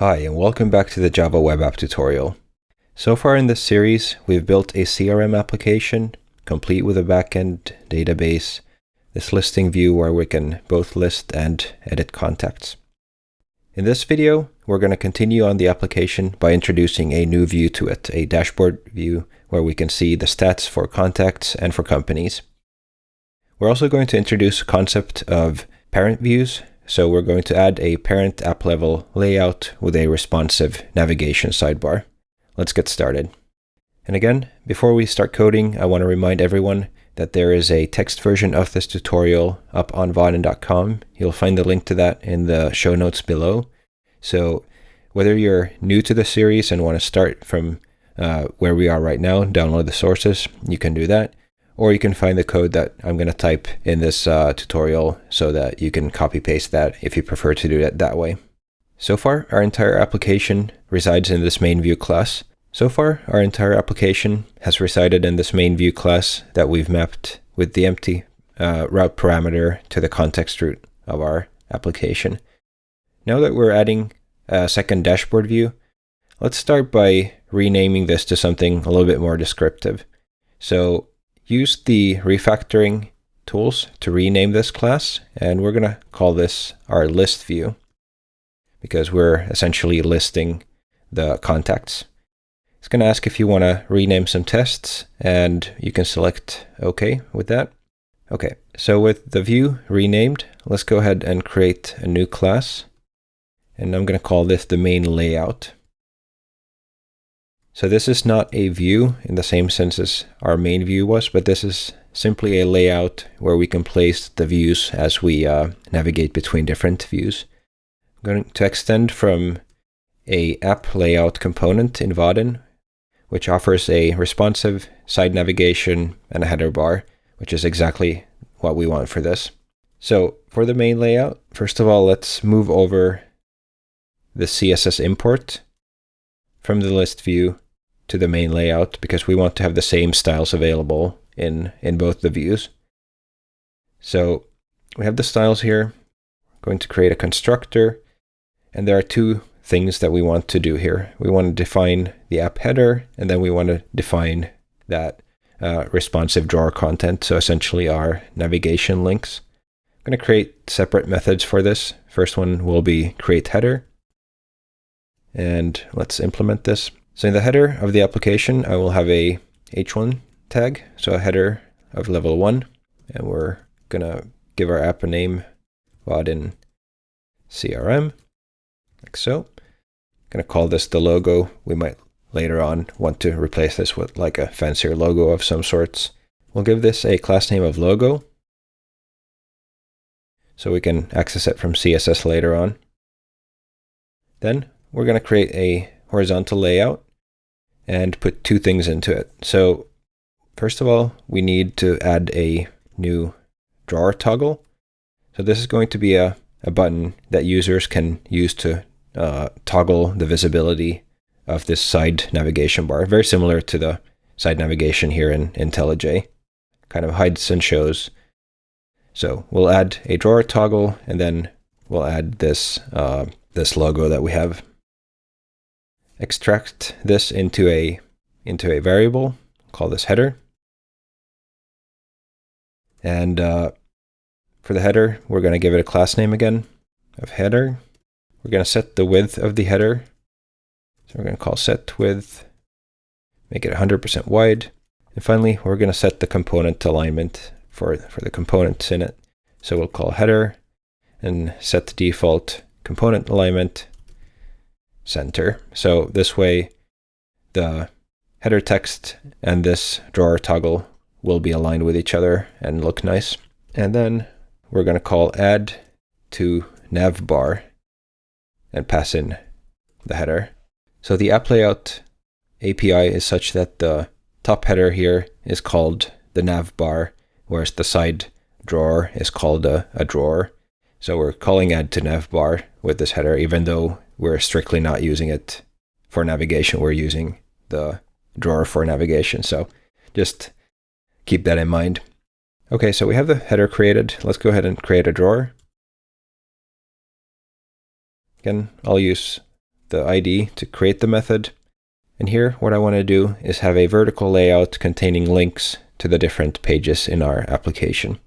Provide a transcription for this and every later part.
Hi, and welcome back to the Java Web App tutorial. So far in this series, we've built a CRM application, complete with a backend database, this listing view where we can both list and edit contacts. In this video, we're going to continue on the application by introducing a new view to it, a dashboard view where we can see the stats for contacts and for companies. We're also going to introduce a concept of parent views so we're going to add a parent app level layout with a responsive navigation sidebar. Let's get started. And again, before we start coding, I want to remind everyone that there is a text version of this tutorial up on vaadin.com. You'll find the link to that in the show notes below. So whether you're new to the series and want to start from uh, where we are right now, download the sources, you can do that or you can find the code that I'm going to type in this uh, tutorial so that you can copy paste that if you prefer to do it that way. So far, our entire application resides in this main view class. So far, our entire application has resided in this main view class that we've mapped with the empty uh, route parameter to the context root of our application. Now that we're adding a second dashboard view, let's start by renaming this to something a little bit more descriptive. So use the refactoring tools to rename this class, and we're going to call this our list view because we're essentially listing the contacts. It's going to ask if you want to rename some tests, and you can select OK with that. Okay, so with the view renamed, let's go ahead and create a new class. And I'm going to call this the main layout. So this is not a view in the same sense as our main view was, but this is simply a layout where we can place the views as we uh, navigate between different views. I'm going to extend from a app layout component in Vaadin, which offers a responsive side navigation and a header bar, which is exactly what we want for this. So for the main layout, first of all, let's move over the CSS import from the list view to the main layout because we want to have the same styles available in, in both the views. So we have the styles here. We're going to create a constructor. And there are two things that we want to do here. We want to define the app header, and then we want to define that uh, responsive drawer content, so essentially our navigation links. I'm going to create separate methods for this. First one will be create header. And let's implement this. So in the header of the application, I will have a h1 tag, so a header of level 1, and we're going to give our app a name, Vaadin CRM, like so. I'm going to call this the logo. We might later on want to replace this with like a fancier logo of some sorts. We'll give this a class name of logo, so we can access it from CSS later on. Then we're going to create a horizontal layout and put two things into it. So first of all, we need to add a new drawer toggle. So this is going to be a, a button that users can use to uh, toggle the visibility of this side navigation bar, very similar to the side navigation here in IntelliJ. Kind of hides and shows. So we'll add a drawer toggle, and then we'll add this uh, this logo that we have extract this into a into a variable, call this header. And uh, for the header, we're going to give it a class name again of header. We're going to set the width of the header. So we're going to call set width, make it 100% wide. And finally, we're going to set the component alignment for, for the components in it. So we'll call header and set the default component alignment center. So this way, the header text and this drawer toggle will be aligned with each other and look nice. And then we're going to call add to navbar and pass in the header. So the app layout API is such that the top header here is called the navbar, whereas the side drawer is called a, a drawer. So we're calling add to navbar with this header, even though we're strictly not using it for navigation. We're using the drawer for navigation. So just keep that in mind. Okay, so we have the header created. Let's go ahead and create a drawer. Again, I'll use the ID to create the method. And here, what I want to do is have a vertical layout containing links to the different pages in our application.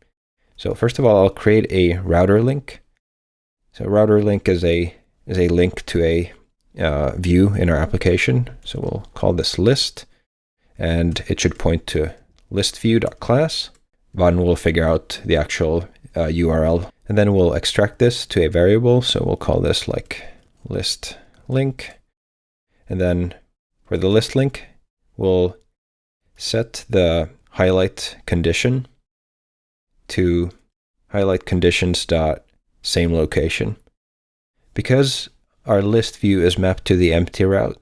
So first of all, I'll create a router link. So router link is a is a link to a uh, view in our application. So we'll call this list, and it should point to listview.class. Will figure out the actual uh, URL, and then we'll extract this to a variable. So we'll call this like list link, and then for the list link, we'll set the highlight condition to highlight conditions dot same location. Because our list view is mapped to the empty route,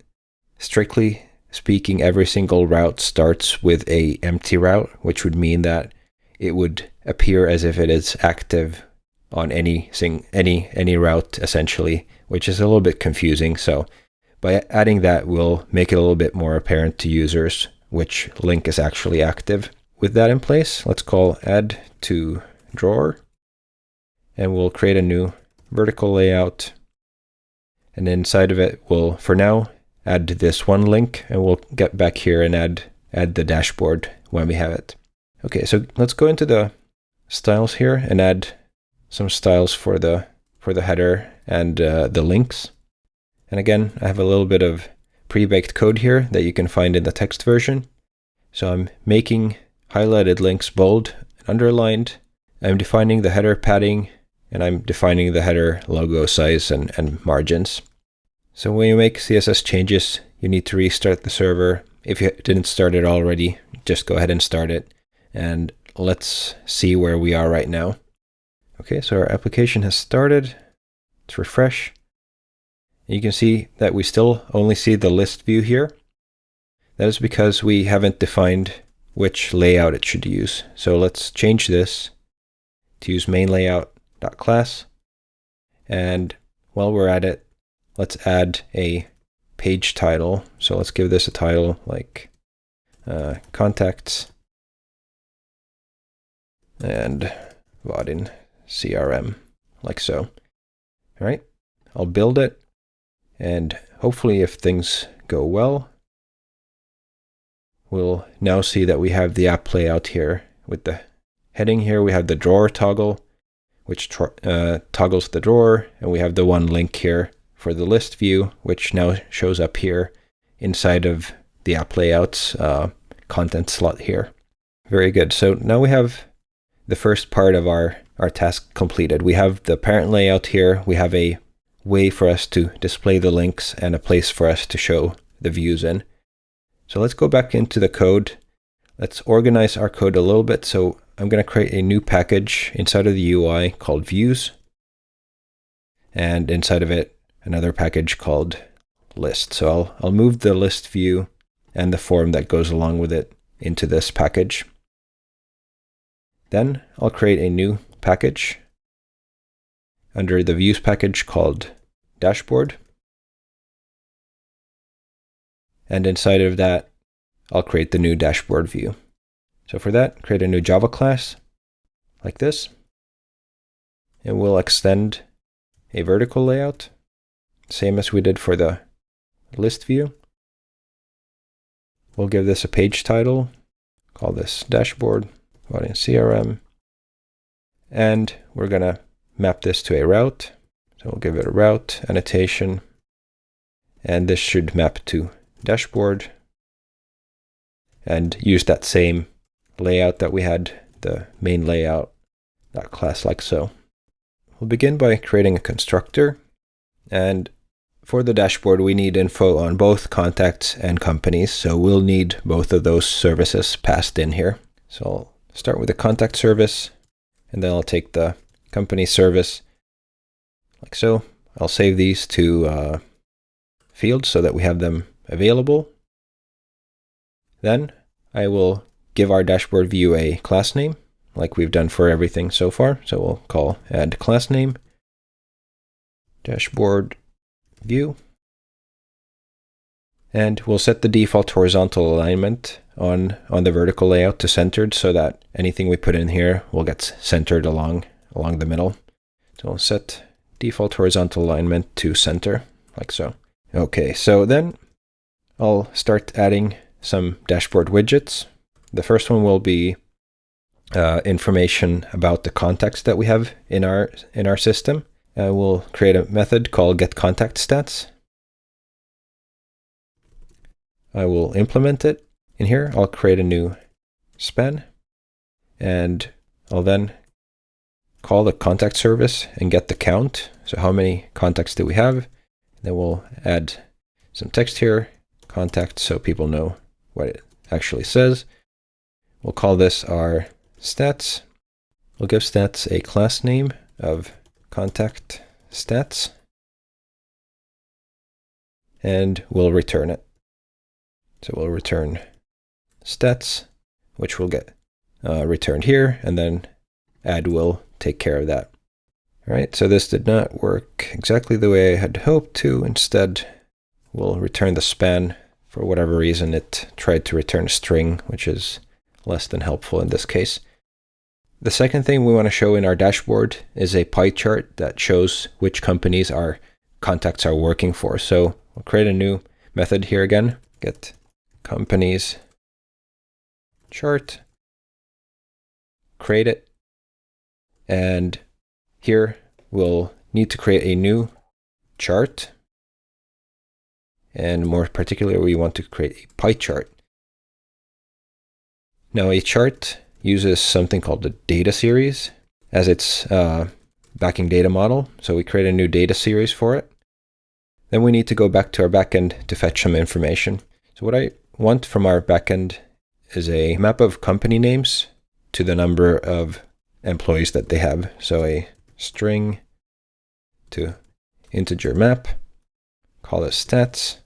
strictly speaking, every single route starts with a empty route, which would mean that it would appear as if it is active on any sing any any route essentially, which is a little bit confusing. So by adding that, we'll make it a little bit more apparent to users which link is actually active. With that in place, let's call add to drawer and we'll create a new vertical layout. And inside of it, we'll, for now, add this one link and we'll get back here and add, add the dashboard when we have it. Okay, so let's go into the styles here and add some styles for the, for the header and uh, the links. And again, I have a little bit of pre-baked code here that you can find in the text version. So I'm making highlighted links bold and underlined. I'm defining the header padding and I'm defining the header logo size and, and margins. So when you make CSS changes, you need to restart the server. If you didn't start it already, just go ahead and start it. And let's see where we are right now. Okay, so our application has started. Let's refresh. You can see that we still only see the list view here. That is because we haven't defined which layout it should use. So let's change this to use main layout class. And while we're at it, let's add a page title. So let's give this a title like uh, contacts and Vaadin CRM, like so. All right, I'll build it. And hopefully if things go well, we'll now see that we have the app layout here with the heading here. We have the drawer toggle which uh, toggles the drawer, and we have the one link here for the list view, which now shows up here inside of the app layouts uh, content slot here. Very good. So now we have the first part of our, our task completed. We have the parent layout here. We have a way for us to display the links and a place for us to show the views in. So let's go back into the code. Let's organize our code a little bit. So I'm going to create a new package inside of the UI called views. And inside of it, another package called list. So I'll, I'll move the list view and the form that goes along with it into this package. Then I'll create a new package under the views package called dashboard. And inside of that, I'll create the new dashboard view. So for that, create a new Java class like this. And we'll extend a vertical layout, same as we did for the list view. We'll give this a page title, call this dashboard, in CRM. And we're going to map this to a route. So we'll give it a route annotation. And this should map to dashboard and use that same layout that we had, the main layout, that class like so. We'll begin by creating a constructor. And for the dashboard, we need info on both contacts and companies. So we'll need both of those services passed in here. So I'll start with the contact service, and then I'll take the company service like so. I'll save these to uh, fields so that we have them available. Then I will give our dashboard view a class name, like we've done for everything so far. So we'll call add class name, dashboard view, and we'll set the default horizontal alignment on, on the vertical layout to centered so that anything we put in here will get centered along, along the middle. So we'll set default horizontal alignment to center, like so. Okay, so then I'll start adding some dashboard widgets. The first one will be uh, information about the contacts that we have in our in our system. Uh, we'll create a method called getContactStats. I will implement it in here. I'll create a new span and I'll then call the contact service and get the count. So how many contacts do we have? Then we'll add some text here, contact, so people know what it actually says. We'll call this our stats. We'll give stats a class name of contact stats. And we'll return it. So we'll return stats, which will get uh, returned here, and then add will take care of that. All right, so this did not work exactly the way I had hoped to. Instead, we'll return the span. For whatever reason, it tried to return a string, which is less than helpful in this case. The second thing we want to show in our dashboard is a pie chart that shows which companies our contacts are working for. So we'll create a new method here again, get companies chart, create it, and here we'll need to create a new chart. And more particularly, we want to create a pie chart. Now a chart uses something called the data series as its uh, backing data model. So we create a new data series for it. Then we need to go back to our backend to fetch some information. So what I want from our backend is a map of company names to the number of employees that they have. So a string to integer map, call it stats,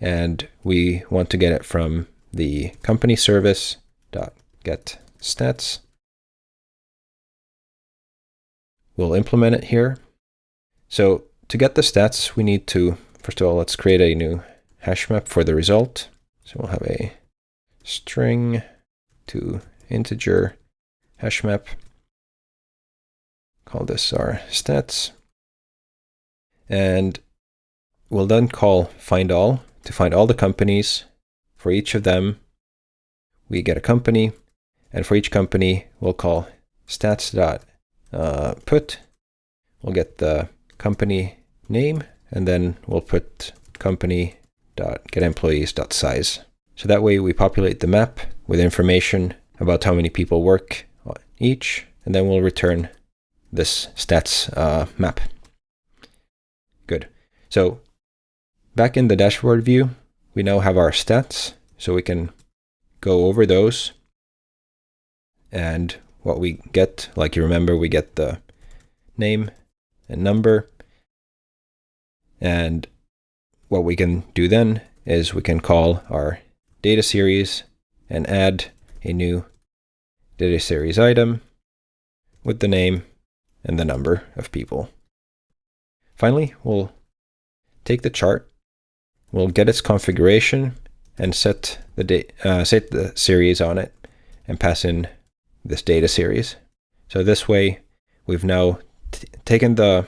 and we want to get it from the company service dot get stats. We'll implement it here. So to get the stats, we need to, first of all, let's create a new hash map for the result. So we'll have a string to integer hash map. Call this our stats. And we'll then call find all to find all the companies. For each of them, we get a company. And for each company, we'll call stats dot uh. We'll get the company name, and then we'll put company dot get employees dot size. So that way we populate the map with information about how many people work each, and then we'll return this stats uh, map. Good. So back in the dashboard view, we now have our stats, so we can go over those. And what we get, like you remember, we get the name and number. And what we can do then is we can call our data series and add a new data series item with the name and the number of people. Finally, we'll take the chart, we'll get its configuration and set the, uh, set the series on it and pass in this data series. So this way, we've now taken the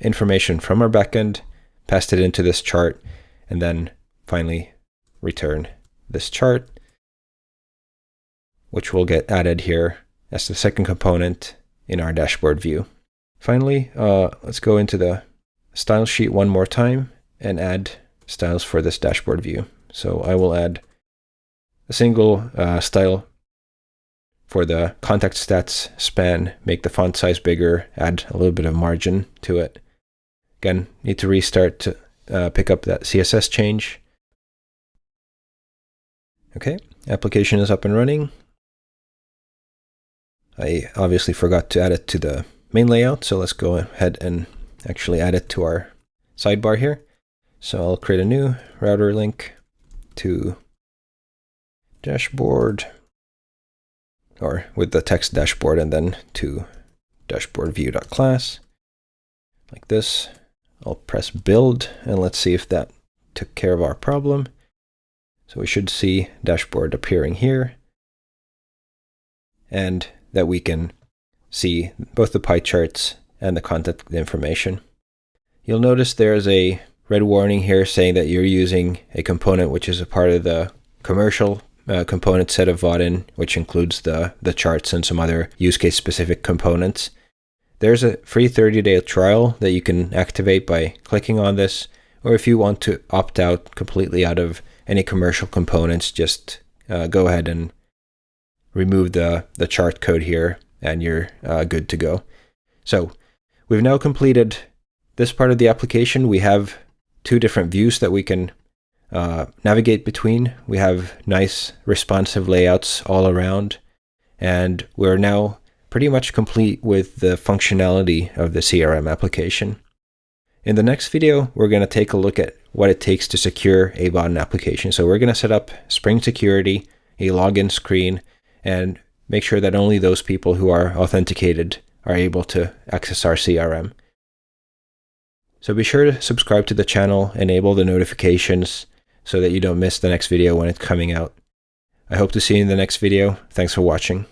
information from our backend, passed it into this chart, and then finally return this chart which will get added here as the second component in our dashboard view. Finally, uh, let's go into the style sheet one more time and add styles for this dashboard view. So I will add a single uh, style for the contact stats span, make the font size bigger, add a little bit of margin to it. Again, need to restart to uh, pick up that CSS change. Okay, application is up and running. I obviously forgot to add it to the main layout, so let's go ahead and actually add it to our sidebar here. So I'll create a new router link to dashboard, or with the text dashboard, and then to dashboard view.class, like this. I'll press build, and let's see if that took care of our problem. So we should see dashboard appearing here. And that we can see both the pie charts and the contact information. You'll notice there's a red warning here saying that you're using a component which is a part of the commercial uh, component set of Vaadin, which includes the, the charts and some other use case specific components. There's a free 30 day trial that you can activate by clicking on this, or if you want to opt out completely out of any commercial components, just uh, go ahead and remove the, the chart code here and you're uh, good to go. So we've now completed this part of the application. We have two different views that we can uh, navigate between. We have nice responsive layouts all around, and we're now pretty much complete with the functionality of the CRM application. In the next video, we're going to take a look at what it takes to secure a Vaadin application. So we're going to set up Spring Security, a login screen, and make sure that only those people who are authenticated are able to access our CRM. So be sure to subscribe to the channel, enable the notifications so that you don't miss the next video when it's coming out. I hope to see you in the next video. Thanks for watching.